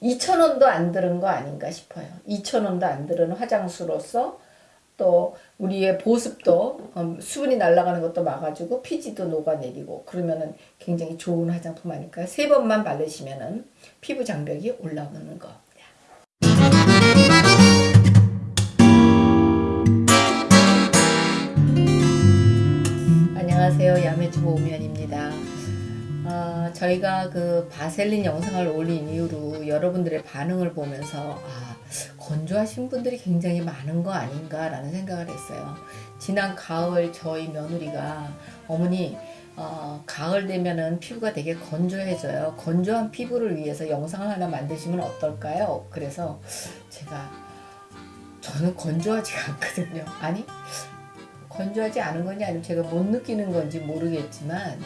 2,000원도 안 들은 거 아닌가 싶어요. 2,000원도 안 들은 화장수로서 또 우리의 보습도 음, 수분이 날아가는 것도 막아주고 피지도 녹아내리고 그러면은 굉장히 좋은 화장품 아닐까요? 세 번만 바르시면은 피부 장벽이 올라오는 거. 안녕하세요. 야매주부 오면입니다. 아, 저희가 그 바셀린 영상을 올린 이후로 여러분들의 반응을 보면서 아, 건조하신 분들이 굉장히 많은 거 아닌가 라는 생각을 했어요. 지난 가을 저희 며느리가 어머니 어, 가을 되면은 피부가 되게 건조해져요. 건조한 피부를 위해서 영상을 하나 만드시면 어떨까요? 그래서 제가 저는 건조하지가 않거든요. 아니 건조하지 않은 건지 아니면 제가 못 느끼는 건지 모르겠지만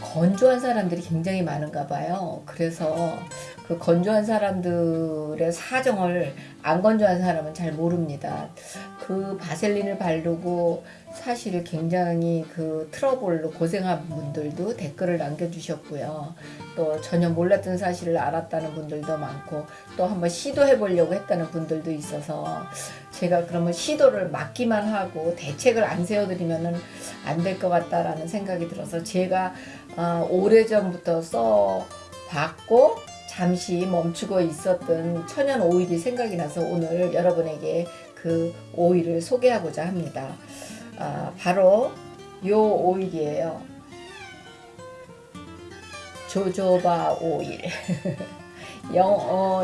건조한 사람들이 굉장히 많은가 봐요. 그래서 그 건조한 사람들의 사정을 안 건조한 사람은 잘 모릅니다. 그 바셀린을 바르고 사실 굉장히 그 트러블로 고생한 분들도 댓글을 남겨주셨고요. 또 전혀 몰랐던 사실을 알았다는 분들도 많고 또 한번 시도해 보려고 했다는 분들도 있어서 제가 그러면 시도를 막기만 하고 대책을 안 세워드리면 안 될 것 같다라는 생각이 들어서 제가 어, 오래전부터 써봤고 잠시 멈추고 있었던 천연 오일이 생각이 나서 오늘 여러분에게 그 오일을 소개하고자 합니다. 아, 바로 요 오일이에요. 조조바 오일. 영, 어,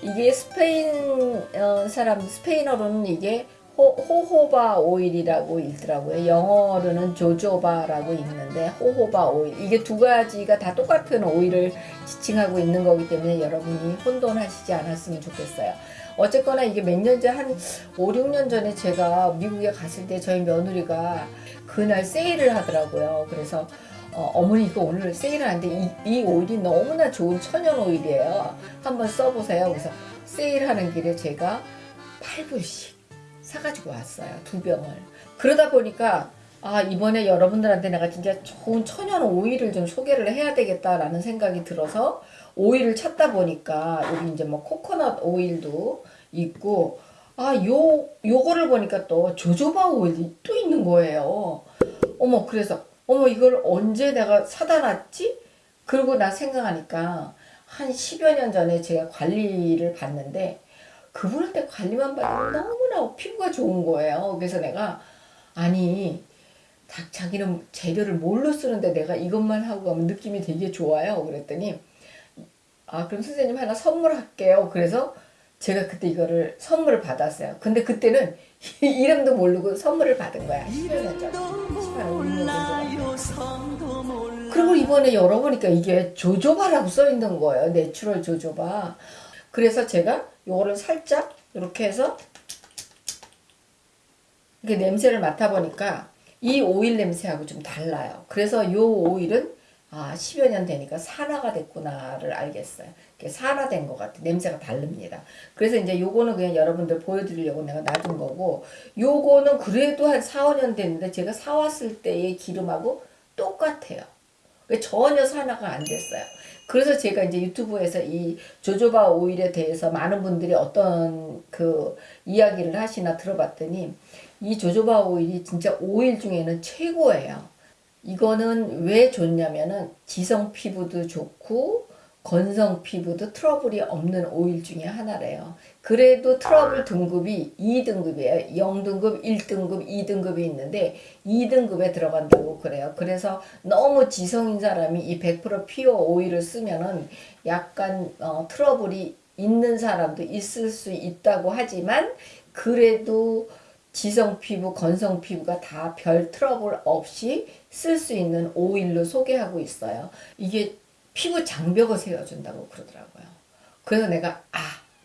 이게 스페인 어, 사람 스페인어로는 이게 호, 호호바 오일이라고 읽더라고요. 영어로는 조조바라고 읽는데 호호바 오일. 이게 두 가지가 다 똑같은 오일을 지칭하고 있는 거기 때문에 여러분이 혼돈하시지 않았으면 좋겠어요. 어쨌거나 이게 몇년 전, 한 5, 6년 전에 제가 미국에 갔을 때 저희 며느리가 그날 세일을 하더라고요. 그래서 어, 머니 이거 오늘 세일을 하는데 이, 이 오일이 너무나 좋은 천연 오일이에요. 한번 써보세요. 그래서 세일하는 길에 제가 8불씩 사가지고 왔어요. 두 병을. 그러다 보니까 아 이번에 여러분들한테 내가 진짜 좋은 천연 오일을 좀 소개를 해야 되겠다라는 생각이 들어서 오일을 찾다 보니까 여기 이제 뭐 코코넛 오일도 있고 아 요 요거를 보니까 또 조조바 오일이 또 있는 거예요. 어머 그래서 어머 이걸 언제 내가 사다 놨지? 그러고 나 생각하니까 한 10여 년 전에 제가 관리를 받는데 그분한테 관리만 받으면 너무나 피부가 좋은 거예요. 그래서 내가 아니 자기는 재료를 뭘로 쓰는데 내가 이것만 하고 가면 느낌이 되게 좋아요. 그랬더니 아 그럼 선생님 하나 선물할게요. 그래서 제가 그때 이거를 선물을 받았어요. 근데 그때는 이름도 모르고 선물을 받은 거야. 10년 전. 10년 전. 그리고 이번에 열어보니까 이게 jojoba라고 써있는 거예요. natural jojoba. 그래서 제가 요거를 살짝 이렇게 해서 이렇게 냄새를 맡아보니까 이 오일 냄새하고 좀 달라요. 그래서 요 오일은 아 10여 년 되니까 산화가 됐구나를 알겠어요. 산화된 것 같아. 냄새가 다릅니다. 그래서 이제 요거는 그냥 여러분들 보여드리려고 내가 놔둔 거고 요거는 그래도 한 4, 5년 됐는데 제가 사왔을 때의 기름하고 똑같아요. 전혀 산화가 안 됐어요. 그래서 제가 이제 유튜브에서 이 조조바 오일에 대해서 많은 분들이 어떤 그 이야기를 하시나 들어봤더니 이 조조바 오일이 진짜 오일 중에는 최고예요. 이거는 왜 좋냐면은 지성 피부도 좋고 건성 피부도 트러블이 없는 오일 중에 하나래요. 그래도 트러블 등급이 2등급이에요. 0등급, 1등급, 2등급이 있는데 2등급에 들어간다고 그래요. 그래서 너무 지성인 사람이 이 100% pure 오일을 쓰면은 약간 어, 트러블이 있는 사람도 있을 수 있다고 하지만 그래도 지성 피부, 건성 피부가 다 별 트러블 없이 쓸 수 있는 오일로 소개하고 있어요. 이게 피부 장벽을 세워준다고 그러더라고요. 그래서 내가 아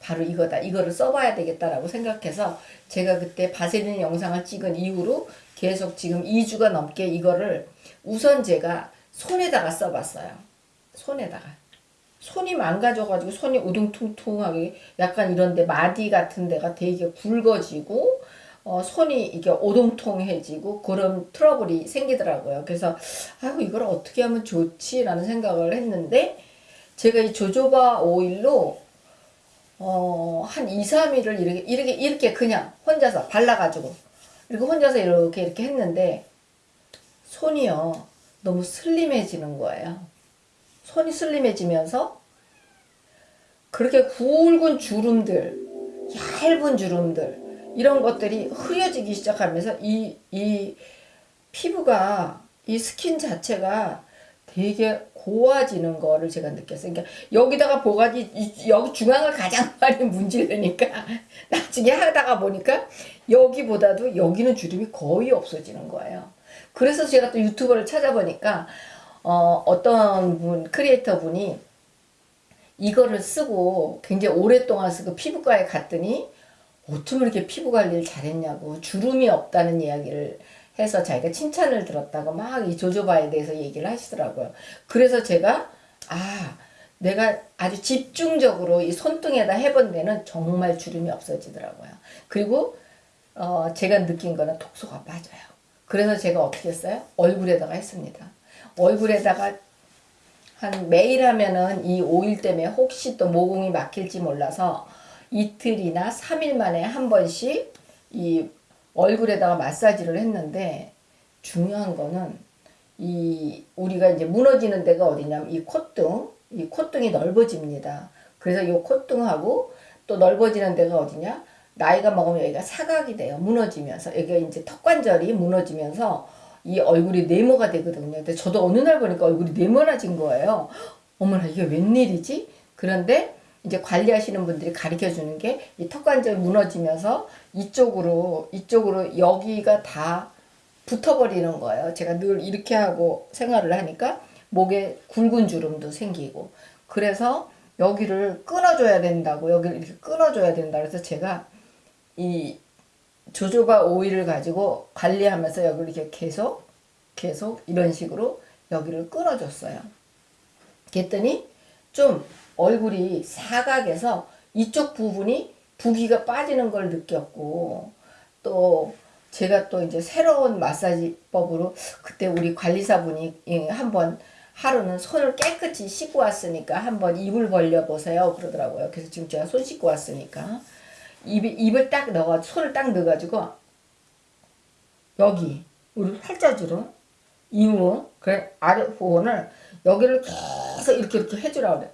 바로 이거다. 이거를 써봐야 되겠다라고 생각해서 제가 그때 바세린 영상을 찍은 이후로 계속 지금 2주가 넘게 이거를 우선 제가 손에다가 써봤어요. 손에다가. 손이 망가져가지고 손이 우둥퉁퉁하게 약간 이런데 마디 같은 데가 되게 굵어지고 어, 손이 이게 오동통해지고 그런 트러블이 생기더라고요. 그래서 아이고 이걸 어떻게 하면 좋지라는 생각을 했는데 제가 이 조조바 오일로 어, 한 2, 3일을 이렇게, 이렇게, 이렇게 그냥 혼자서 발라 가지고, 이렇게 혼자서 이렇게, 이렇게 했는데, 손이요, 너무 슬림해지는 거예요. 손이 슬림해지면서, 그렇게 굵은 주름들, 얇은 주름들, 이런 것들이 흐려지기 시작하면서, 이, 이 피부가, 이 스킨 자체가 되게 고와지는 거를 제가 느꼈어요. 그러니까 여기다가 보가지 이- 여기 중앙을 가장 많이 문지르니까 나중에 하다가 보니까 여기보다도 여기는 주름이 거의 없어지는 거예요. 그래서 제가 또 유튜버를 찾아보니까 어, 어떤 분 크리에이터 분이 이거를 쓰고 굉장히 오랫동안 쓰고 피부과에 갔더니 어쩜 이렇게 피부 관리를 잘했냐고 주름이 없다는 이야기를 해서 자기가 칭찬을 들었다고 막 이 조조바에 대해서 얘기를 하시더라고요. 그래서 제가 아 내가 아주 집중적으로 이 손등에다 해본 데는 정말 주름이 없어지더라고요. 그리고 어, 제가 느낀 거는 독소가 빠져요. 그래서 제가 어떻게 했어요? 얼굴에다가 했습니다. 얼굴에다가 한 매일 하면은 이 오일 때문에 혹시 또 모공이 막힐지 몰라서 이틀이나 3일 만에 한 번씩 이 얼굴에다가 마사지를 했는데 중요한 거는 이 우리가 이제 무너지는 데가 어디냐면 이 콧등, 이 콧등이 넓어집니다. 그래서 이 콧등하고 또 넓어지는 데가 어디냐? 나이가 먹으면 여기가 사각이 돼요. 무너지면서 여기가 이제 턱관절이 무너지면서 이 얼굴이 네모가 되거든요. 근데 저도 어느 날 보니까 얼굴이 네모나진 거예요. 어머나 이게 웬일이지? 그런데 이제 관리하시는 분들이 가르쳐 주는 게 이 턱관절 무너지면서 이쪽으로 이쪽으로 여기가 다 붙어버리는 거예요. 제가 늘 이렇게 하고 생활을 하니까 목에 굵은 주름도 생기고 그래서 여기를 끊어줘야 된다고 여기를 이렇게 끊어줘야 된다 그래서 제가 이 조조바 오일을 가지고 관리하면서 여기를 이렇게 계속 계속 이런 식으로 여기를 끊어줬어요. 그랬더니 좀 얼굴이 사각에서 이쪽 부분이 부기가 빠지는 걸 느꼈고 또 제가 또 이제 새로운 마사지법으로 그때 우리 관리사분이 예, 한번 하루는 손을 깨끗이 씻고 왔으니까 한번 입을 벌려 보세요 그러더라고요. 그래서 지금 제가 손 씻고 왔으니까 입, 입을 딱 넣어 손을 딱 넣어가지고 여기 우리 팔자주름 이후 그래 아래 부분을 여기를 계속 이렇게 이렇게 해주라 그래.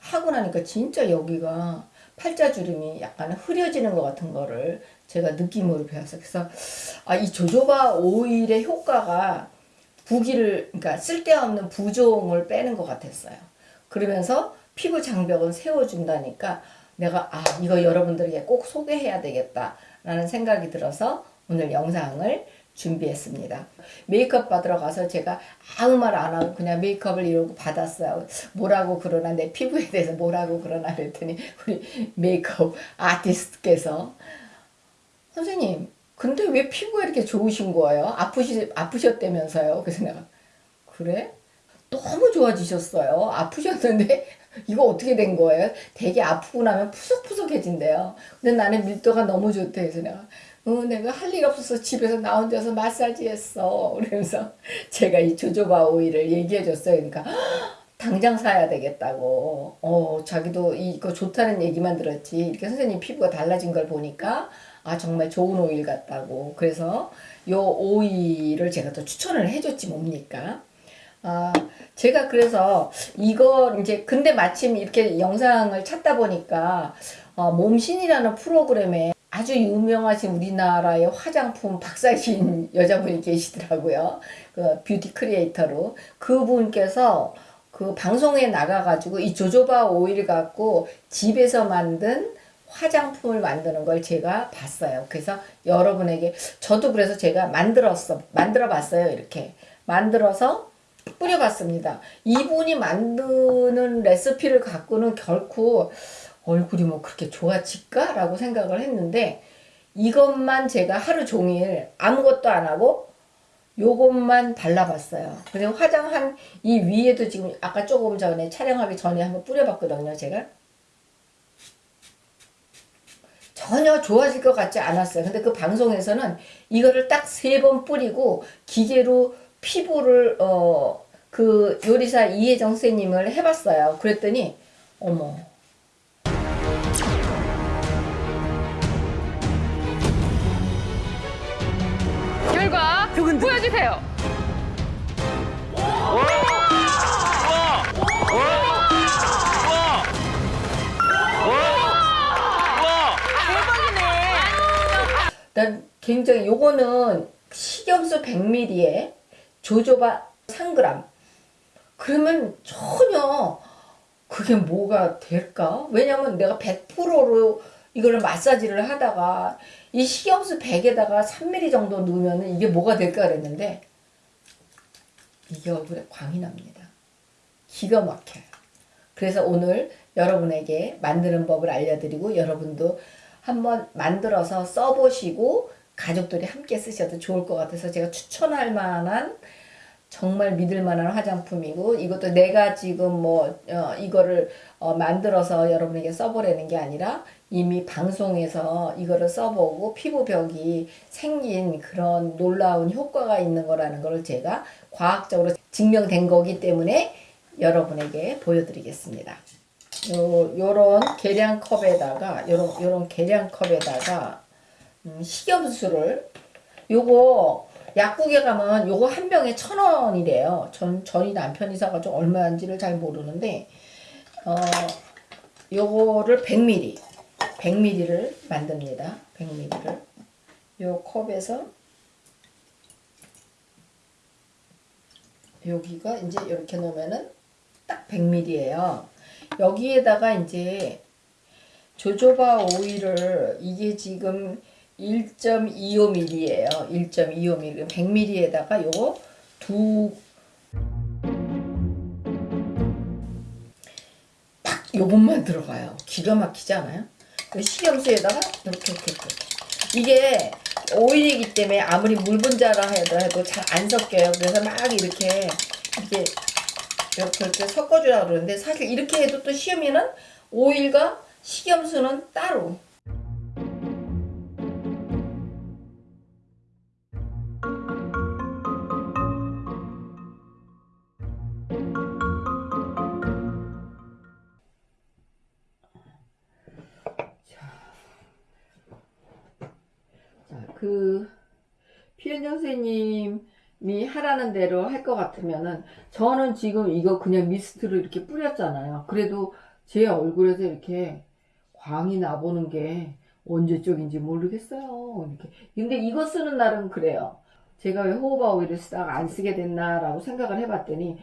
하고 나니까 진짜 여기가 팔자주름이 약간 흐려지는 것 같은 거를 제가 느낌으로 배웠어요. 그래서 아, 이 조조바 오일의 효과가 부기를 그러니까 쓸데없는 부종을 빼는 것 같았어요. 그러면서 피부 장벽은 세워준다니까 내가 아 이거 여러분들에게 꼭 소개해야 되겠다라는 생각이 들어서 오늘 영상을 준비했습니다. 메이크업 받으러 가서 제가 아무 말 안 하고 그냥 메이크업을 이러고 받았어요. 뭐라고 그러나 내 피부에 대해서 뭐라고 그러나 그랬더니 우리 메이크업 아티스트께서 선생님 근데 왜 피부가 이렇게 좋으신 거예요? 아프시, 아프셨다면서요? 그래서 내가 그래? 너무 좋아지셨어요. 아프셨는데 이거 어떻게 된 거예요? 되게 아프고 나면 푸석푸석해진대요. 근데 나는 밀도가 너무 좋대. 그래서 내가 어, 내가 할 일 없어서 집에서 나 혼자서 마사지 했어. 그러면서 제가 이 조조바 오일을 얘기해 줬어요. 그러니까 당장 사야 되겠다고. 어, 자기도 이거 좋다는 얘기만 들었지. 이렇게 선생님 피부가 달라진 걸 보니까 아, 정말 좋은 오일 같다고. 그래서 요 오일을 제가 또 추천을 해줬지 뭡니까? 아, 제가 그래서 이거 이제 근데 마침 이렇게 영상을 찾다 보니까 어, 몸신이라는 프로그램에 아주 유명하신 우리나라의 화장품 박사신 여자분이 계시더라고요. 그 뷰티 크리에이터로 그분께서 그 방송에 나가가지고 이 조조바 오일 갖고 집에서 만든 화장품을 만드는 걸 제가 봤어요. 그래서 여러분에게 저도 그래서 제가 만들었어 만들어 봤어요. 이렇게 만들어서 뿌려봤습니다. 이분이 만드는 레시피를 갖고는 결코 얼굴이 뭐 그렇게 좋아질까? 라고 생각을 했는데 이것만 제가 하루 종일 아무것도 안 하고 요것만 발라봤어요. 그리고 화장한 이 위에도 지금 아까 조금 전에 촬영하기 전에 한번 뿌려봤거든요. 제가 전혀 좋아질 것 같지 않았어요. 근데 그 방송에서는 이거를 딱 세 번 뿌리고 기계로 피부를 어 그 요리사 이혜정 선생님을 해봤어요. 그랬더니 어머 흔들. 보여주세요. 난 굉장히 요거는 식염수 100ml에 조조바 3g. 그러면 전혀 그게 뭐가 될까? 왜냐면 내가 100%로 이거를 마사지를 하다가 이 식염수 100에다가 3ml 정도 넣으면 이게 뭐가 될까 그랬는데 이게 얼굴에 광이 납니다. 기가 막혀요. 그래서 오늘 여러분에게 만드는 법을 알려드리고 여러분도 한번 만들어서 써보시고 가족들이 함께 쓰셔도 좋을 것 같아서 제가 추천할 만한 정말 믿을 만한 화장품이고 이것도 내가 지금 뭐 어, 이거를 어, 만들어서 여러분에게 써보라는 게 아니라 이미 방송에서 이거를 써보고 피부벽이 생긴 그런 놀라운 효과가 있는 거라는 걸 제가 과학적으로 증명된 거기 때문에 여러분에게 보여드리겠습니다. 요, 요런 계량컵에다가 요런 요런 계량컵에다가 음, 식염수를 요거 약국에 가면 요거 한 병에 천 원이래요. 전 저희 남편이 사가지고 얼마인지를 잘 모르는데 어 요거를 100ml 100ml를 만듭니다. 100ml를 요 컵에서 여기가 이제 이렇게 놓으면은 딱 100ml예요. 여기에다가 이제 조조바 오일을 이게 지금 1.25ml예요. 1.25ml. 100ml에다가 요거 두딱 요것만 들어가요. 기가 막히지 않아요? 그 식염수에다가 이렇게 이렇게 이렇게. 이게 오일이기 때문에 아무리 물 분자라 해도 잘안 섞여요. 그래서 막 이렇게 이렇게 이렇게 이렇게 섞어주라 그러는데 사실 이렇게 해도 또 시험에는 오일과 식염수는 따로 그 피현정 선생님이 하라는 대로 할 것 같으면은 저는 지금 이거 그냥 미스트를 이렇게 뿌렸잖아요. 그래도 제 얼굴에서 이렇게 광이 나보는 게 언제적인지 모르겠어요. 이렇게. 근데 이거 쓰는 날은 그래요. 제가 왜 호호바 오일을 쓰다가 안 쓰게 됐나라고 생각을 해봤더니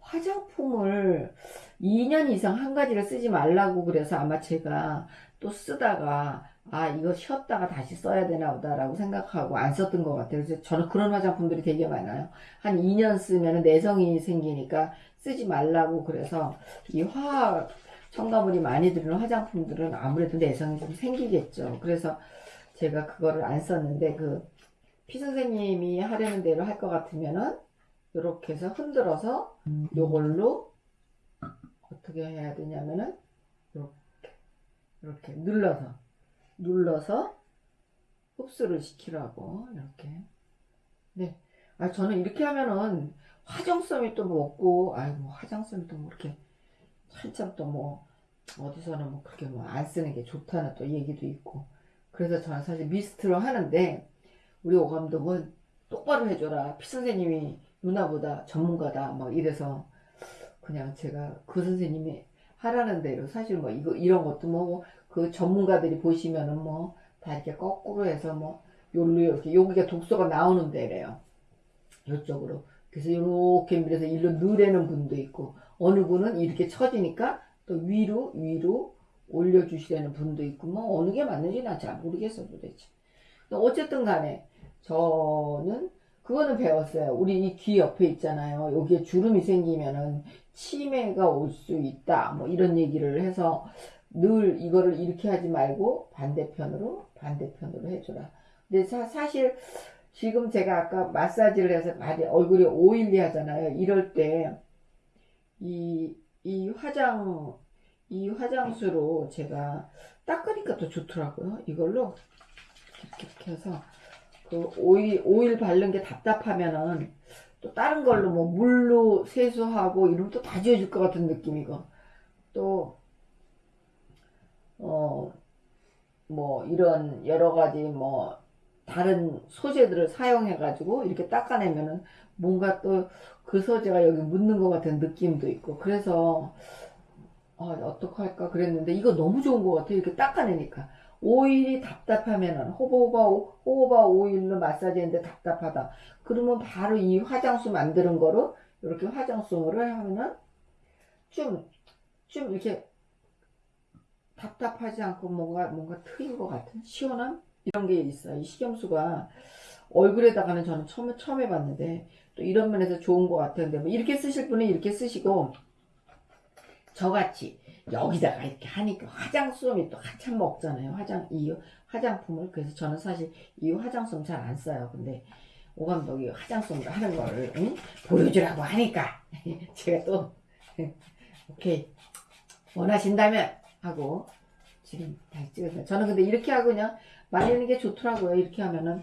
화장품을 2년 이상 한 가지를 쓰지 말라고 그래서 아마 제가 또 쓰다가 아 이거 쉬었다가 다시 써야 되나 보다라고 생각하고 안 썼던 것 같아요. 그래서 저는 그런 화장품들이 되게 많아요. 한 2년 쓰면 내성이 생기니까 쓰지 말라고 그래서 이 화학 첨가물이 많이 들은 화장품들은 아무래도 내성이 좀 생기겠죠. 그래서 제가 그거를 안 썼는데 그 피선생님이 하려는 대로 할 것 같으면은 이렇게 해서 흔들어서 요걸로 어떻게 해야 되냐면은 이렇게 이렇게 눌러서 눌러서 흡수를 시키라고 이렇게. 네. 아 저는 이렇게 하면은 화장솜이 또 뭐 없고 아이고 화장솜이 또 뭐 이렇게 한참 또 뭐 어디서는 뭐 그렇게 뭐 안 쓰는 게 좋다는 또 얘기도 있고. 그래서 저는 사실 미스트로 하는데 우리 오 감독은 똑바로 해줘라. 피 선생님이 누나보다 전문가다. 뭐 이래서 그냥 제가 그 선생님이 하라는 대로 사실 뭐 이거 이런 것도 뭐 그 전문가들이 보시면은 뭐 다 이렇게 거꾸로 해서 뭐 요로 이렇게 여기가 독소가 나오는 데래요. 요쪽으로. 그래서 이렇게 밀어서 일로 넣으려는 분도 있고 어느 분은 이렇게 처지니까 또 위로 위로 올려주시려는 분도 있고 뭐 어느 게 맞는지 난잘 모르겠어 도대체. 어쨌든 간에 저는 그거는 배웠어요. 우리 이 귀 옆에 있잖아요. 여기에 주름이 생기면은 치매가 올 수 있다 뭐 이런 얘기를 해서 늘 이거를 이렇게 하지 말고 반대편으로 반대편으로 해줘라. 근데 사, 사실 지금 제가 아까 마사지를 해서 많이 얼굴이 오일리 하잖아요. 이럴 때 이, 이 화장, 이 화장수로 제가 닦으니까 더 좋더라고요. 이걸로 이렇게, 해서 그 오일, 오일 바른 게 답답하면은 또 다른 걸로 뭐 물로 세수하고 이러면 또 다 지워질 것 같은 느낌이고. 또, 어, 뭐 이런 여러 가지 뭐 다른 소재들을 사용해 가지고 이렇게 닦아내면은 뭔가 또 그 소재가 여기 묻는 것 같은 느낌도 있고 그래서 아, 어떡할까 그랬는데 이거 너무 좋은 것 같아요. 이렇게 닦아내니까. 오일이 답답하면은 호보호바, 오- 호호바 오일로 마사지했는데 답답하다. 그러면 바로 이 화장수 만드는 거로 이렇게 화장수를 하면은 좀, 좀 이렇게 답답하지 않고 뭔가, 뭔가 트인 것 같은 시원함? 이런 게 있어요. 이 식염수가 얼굴에다가는 저는 처음, 처음 해봤는데 또 이런 면에서 좋은 것 같은데 뭐 이렇게 쓰실 분은 이렇게 쓰시고 저같이 여기다가 이렇게 하니까 화장솜이 또 한참 먹잖아요. 화장 이 화장품을 그래서 저는 사실 이 화장솜 잘 안 써요. 근데 오 감독이 화장솜으로 하는 거를 응? 보여주라고 하니까 제가 또 오케이 원하신다면 하고 지금 다시 찍었어요. 저는 근데 이렇게 하고 그냥 말리는 게 좋더라고요. 이렇게 하면은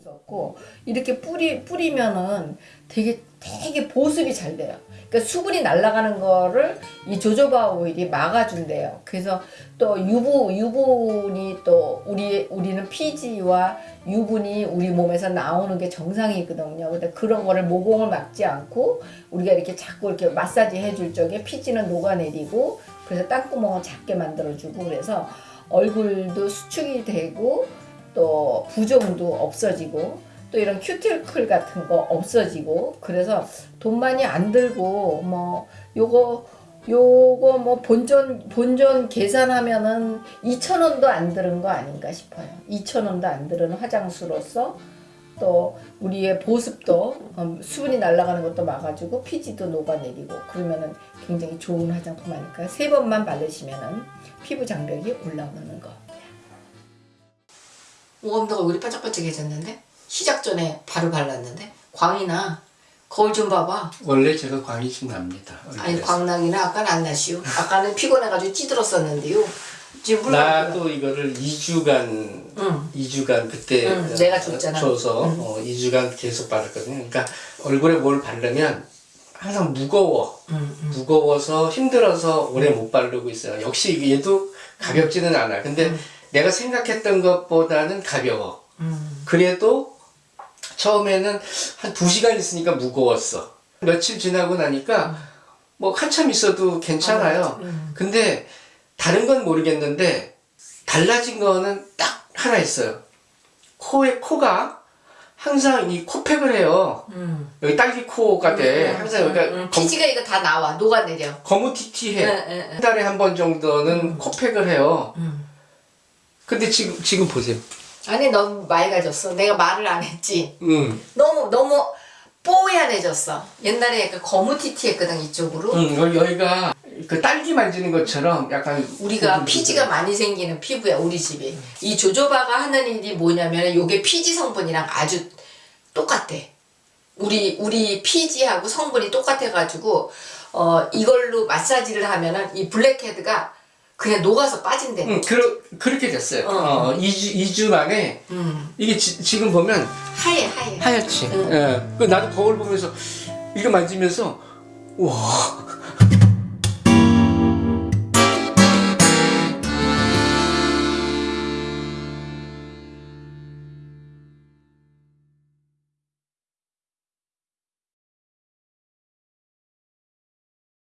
있었고 이렇게 뿌리 뿌리면은 되게 되게 보습이 잘 돼요. 그러니까 수분이 날아가는 거를 이 조조바 오일이 막아준대요. 그래서 또 유부 유분이 또 우리 우리는 피지와 유분이 우리 몸에서 나오는 게 정상이거든요. 근데 그런 거를 모공을 막지 않고 우리가 이렇게 자꾸 이렇게 마사지 해줄 적에 피지는 녹아내리고 그래서 땅구멍을 작게 만들어주고 그래서 얼굴도 수축이 되고 또 부종도 없어지고 또 이런 큐티클 같은 거 없어지고 그래서 돈 많이 안 들고 뭐 요거 요거 뭐 본전 본전 계산하면은 2천 원도 안 들은 거 아닌가 싶어요. 2천 원도 안 들은 화장수로서 또 우리의 보습도 어, 수분이 날아가는 것도 막아주고 피지도 녹아내리고 그러면은 굉장히 좋은 화장품 아닐까요? 세 번만 바르시면은 피부 장벽이 올라오는 거. 오감도가 얼굴이 반짝반짝해졌는데 시작 전에 바로 발랐는데 광이나 거울 좀 봐봐. 원래 제가 광이 좀 납니다. 아니. 광나기는 아까는 안 나시오. 아까는 피곤해가지고 찌들었었는데요. 지금 나도 이거를 2주간 응. 2주간 그때 응, 내가 줬잖아. 줘서 어, 2주간 계속 바랐거든요. 그러니까 얼굴에 뭘 바르면 항상 무거워. 응, 응. 무거워서 힘들어서 오래 못 바르고 있어요. 역시 얘도 가볍지는 않아. 근데 내가 생각했던 것보다는 가벼워. 음. 그래도 처음에는 한 2시간 있으니까 무거웠어. 며칠 지나고 나니까 뭐 한참 있어도 괜찮아요. 음. 근데 다른 건 모르겠는데 달라진 거는 딱 하나 있어요. 코에 코가 항상 이 코팩을 해요. 음. 여기 딸기 코가 돼. 항상 여기가 음, 검, 피지가 이거 다 나와 녹아내려. 거무튀튀해. 응, 응, 응. 한 달에 한 번 정도는 코팩을 해요. 음. 근데 지금 지금 보세요. 아니 너무 맑아졌어. 내가 말을 안 했지. 음. 너무 너무 뽀얀해졌어. 옛날에 약간 거무튀튀했거든 이쪽으로. 음, 여기, 여기가 그 딸기 만지는 것처럼 약간 우리가 음, 피지가 많이 생기는 피부야 우리 집이. 이 조조바가 하는 일이 뭐냐면 요게 피지 성분이랑 아주 똑같아. 우리 우리 피지하고 성분이 똑같아가지고 어 이걸로 마사지를 하면은 이 블랙헤드가 그냥 녹아서 빠진대. 음, 그, 그렇게 됐어요. 어. 어, 2주, 2주 만에 음. 이게 지, 지금 보면 하얘 하얘. 하얗지. 응. 예. 그 나도 거울 보면서 이거 만지면서 와